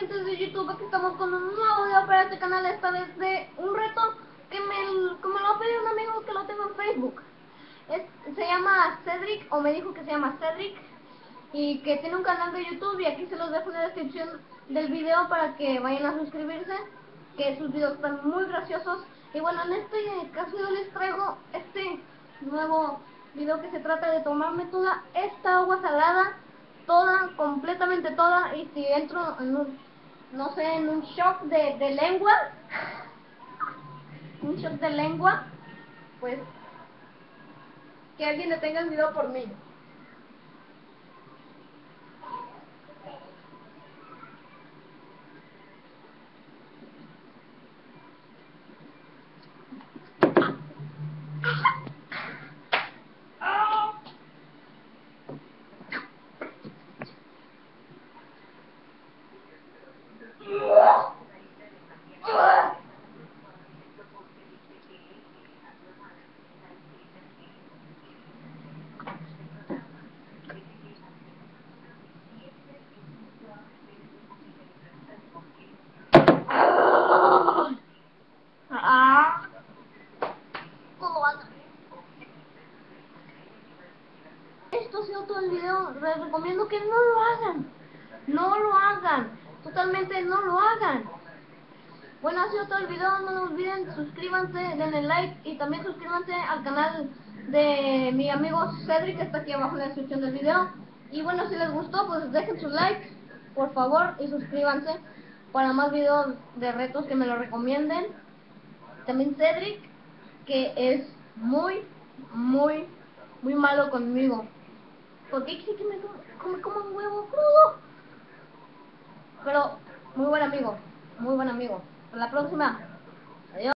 gente de YouTube? Aquí estamos con un nuevo video para este canal, esta vez de un reto que me, que me lo ha pedido un amigo que lo tengo en Facebook. Es, se llama Cedric, o me dijo que se llama Cedric, y que tiene un canal de YouTube y aquí se los dejo en la descripción del video para que vayan a suscribirse, que sus videos están muy graciosos. Y bueno, en este caso yo les traigo este nuevo video que se trata de tomarme toda esta agua salada toda, completamente toda, y si entro en un, no sé, en un shock de, de lengua, un shock de lengua, pues que alguien le tenga video por mí. Esto ha sido todo el video. Les recomiendo que no lo hagan. No lo hagan. Totalmente no lo hagan. Bueno, ha sido todo el video. No olviden, suscríbanse, denle like y también suscríbanse al canal de mi amigo Cedric que está aquí abajo en la descripción del video. Y bueno, si les gustó, pues dejen su like, por favor, y suscríbanse para más videos de retos que me lo recomienden. También Cedric, que es muy, muy, muy malo conmigo. Porque dice que me come como un huevo crudo. Pero muy buen amigo, muy buen amigo. Hasta la próxima. Adiós.